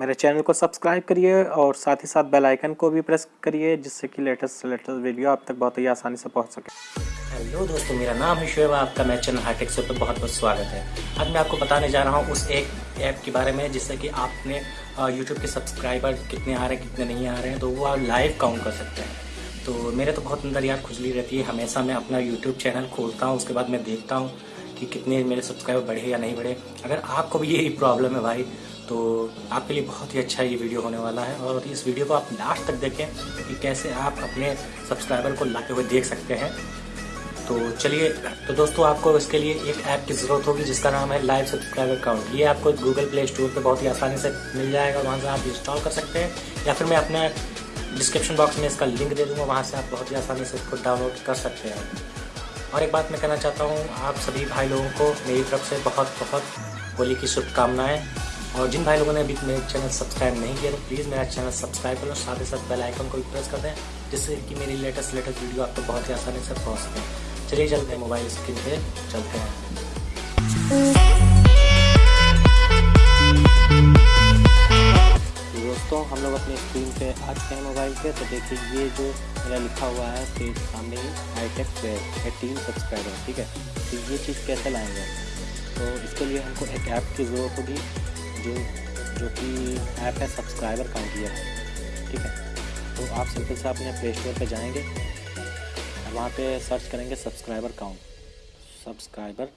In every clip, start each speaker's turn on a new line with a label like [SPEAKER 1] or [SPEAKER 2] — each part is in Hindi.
[SPEAKER 1] मेरे चैनल को सब्सक्राइब करिए और साथ ही साथ बेल आइकन को भी प्रेस करिए, जिससे कि लेटेस्ट लेटेस्ट वीडियो आप तक बहुत ही आसानी से पहुँच सके।
[SPEAKER 2] हेलो दोस्तों, मेरा नाम है शुएब, आपका मेरे चैनल हाईटेक से पर बहुत बहुत स्वागत है। आज मैं आपको बताने जा रहा हूँ उस एक ऐप के बारे में, जिससे कि आपने यूट्यूब के सब्सक्राइबर कितने आ रहे हैं, कितने नहीं आ रहे हैं तो वो आप लाइव काउंट कर सकते हैं। तो मेरे तो बहुत अंदर यार खुजली रहती है, हमेशा मैं अपना यूट्यूब चैनल खोलता हूँ, उसके बाद मैं देखता हूँ कि कितने मेरे सब्सक्राइबर बढ़े या नहीं बढ़े। अगर आपको भी यही प्रॉब्लम है भाई तो आपके लिए बहुत ही अच्छा ये वीडियो होने वाला है और इस वीडियो को आप लास्ट तक देखें कि कैसे आप अपने सब्सक्राइबर को लाते हुए देख सकते हैं। तो चलिए तो दोस्तों, आपको इसके लिए एक ऐप की ज़रूरत होगी जिसका नाम है लाइव सब्सक्राइबर अकाउंट ये आपको गूगल प्ले स्टोर पर बहुत ही आसानी से मिल जाएगा, वहाँ से आप इंस्टॉल कर सकते हैं। या फिर मैं अपने डिस्क्रिप्शन बॉक्स में इसका लिंक दे दूँगा, वहाँ से आप बहुत ही आसानी से इसको डाउनलोड कर सकते हैं। और एक बात मैं कहना चाहता हूँ, आप सभी भाई लोगों को मेरी तरफ़ से बहुत बहुत होली की शुभकामनाएँ। और जिन भाई लोगों ने अभी मेरे चैनल सब्सक्राइब नहीं किया तो प्लीज़ मेरा चैनल सब्सक्राइब करो साथ ही साथ बेल आइकन को भी प्रेस कर दें, जिससे कि मेरी लेटेस्ट लेटेस्ट वीडियो आपको बहुत ही आसानी से पहुँच सके चलिए चलते हैं मोबाइल स्क्रीन पे, चलते हैं।
[SPEAKER 1] दोस्तों, हम लोग अपनी स्क्रीन पे आ चुके हैं मोबाइल पे तो देखिए ये जो मेरा लिखा हुआ है पेज सामने हाईटेक प्लेयर एटीन सब्सक्राइबर ठीक है? तो ये चीज़ कैसे लाएँगे? तो इसके लिए हमको एक ऐप की ज़रूरत होगी जो जो कि ऐप है सब्सक्राइबर काउंट काउंटियर ठीक है? तो आप सिंपल से अपने प्ले स्टोर पर जाएँगे, वहाँ पे सर्च करेंगे subscriber count subscriber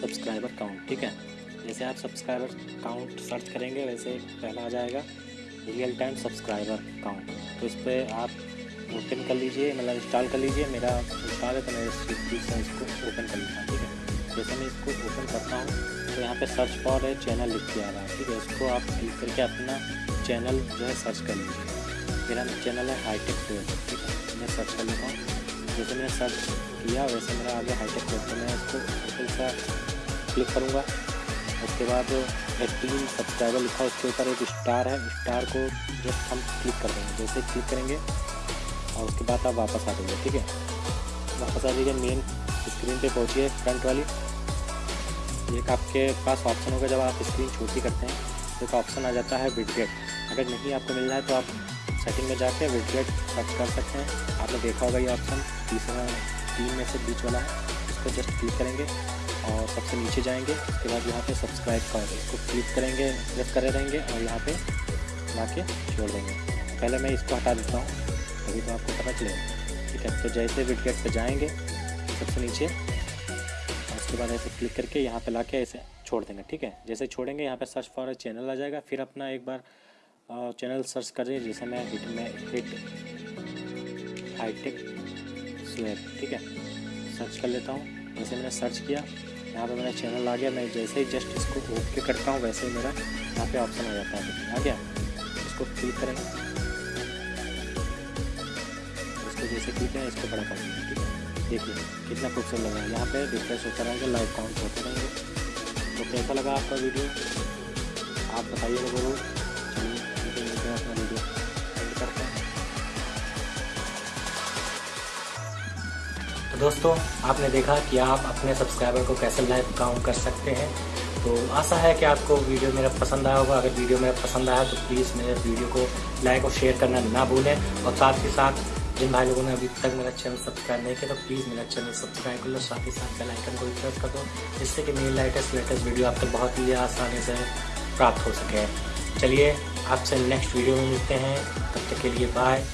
[SPEAKER 1] subscriber count ठीक है? जैसे आप सब्सक्राइबर काउंट सर्च करेंगे, वैसे पहला आ जाएगा रियल टाइम सब्सक्राइबर काउंट तो इस पर आप ओपन कर लीजिए मतलब इंस्टॉल कर लीजिए। मेरा इंस्टॉल है तो मैं से इसको ओपन कर लेता हूँ ठीक है? जैसे मैं इसको ओपन करता हूँ तो यहाँ पे सर्च फॉर है चैनल लिख के आ रहा है, ठीक है? इसको आप क्लिक करके अपना चैनल जो है सर्च कर लीजिए। मेरा चैनल है हाईटेक ट्वेल्व ठीक है? मैं सर्च कर लेता हूँ। जैसे मैंने सर्च किया, वैसे मेरा आगे हाईटेक ट्वेल्व तो मैं इसको बिल्कुल सा क्लिक करूँगा। उसके बाद एटीन सब्सक्राइबर लिखा, उसके ऊपर एक स्टार है। स्टार को जस्ट हम क्लिक कर देंगे। जैसे क्लिक करेंगे और उसके बाद आप वापस आ जाइए, ठीक है? वापस आ जाइए मेन स्क्रीन पे पहुँचिए फ्रंट वाली। एक आपके पास ऑप्शन होगा जब आप स्क्रीन छोटी करते हैं तो एक ऑप्शन आ जाता है विडगेट अगर नहीं आपको मिल रहा है तो आप सेटिंग में जाके विडगेट सर्च कर सकते हैं। आपने देखा होगा ये ऑप्शन तीसरा, तीन में से बीच वाला है। इसको जस्ट क्लिक करेंगे और सबसे नीचे जाएँगे। उसके बाद यहाँ पे सब्सक्राइब कर इसको क्लिक करेंगे प्रेस करे रहेंगे और यहाँ पे ला छोड़ देंगे। पहले मैं इसको हटा देता हूँ। तभी तो आपको पता चलेगा। ठीक है तो जैसे विडगेट पे जाएँगे, सबसे नीचे उसके बाद ऐसे क्लिक करके यहाँ पे ला के ऐसे छोड़ देंगे, ठीक है? जैसे छोड़ेंगे, यहाँ पे सर्च फॉर चैनल आ जाएगा, फिर अपना एक बार चैनल सर्च करें जैसे मैं हिट में हिट हाईटेक स्वेब ठीक है? सर्च कर लेता हूँ, जैसे मैंने सर्च किया, यहाँ पे मेरा चैनल आ गया, मैं जैसे ही जस्ट इसको ओके करता हूँ, वैसे ही मेरा यहाँ पे ऑप्शन आ जाता है, आ गया? इसको क्लिक करेंगे। इसको जैसे क्लिक करें इसको बड़ा कर देंगे, ठीक है? देखिए कितना खूबसूरत लग रहा है। यहाँ पे रिफ्रेश होता रहेंगे लाइव काउंट होते रहेंगे। तो कैसा लगा आपका वीडियो आप बताइए हैं हैं
[SPEAKER 2] तो दोस्तों, आपने देखा कि आप अपने सब्सक्राइबर को कैसे लाइव काउंट कर सकते हैं। तो आशा है कि आपको वीडियो मेरा पसंद आया होगा। अगर वीडियो मेरा पसंद आया तो प्लीज़ मेरे वीडियो को लाइक और शेयर करना ना भूलें। और साथ ही साथ जिन भाई लोगों ने अभी तक मेरा चैनल सब्सक्राइब नहीं किया तो प्लीज़ मेरा चैनल सब्सक्राइब कर लो, साथ ही साथ बेलाइकन को भी प्रेस कर दो, जिससे कि मेरी लेटेस्ट लेटेस्ट वीडियो आप तक बहुत ही आसानी से प्राप्त हो सके। चलिए, आपसे नेक्स्ट वीडियो में मिलते हैं। तब तक के लिए बाय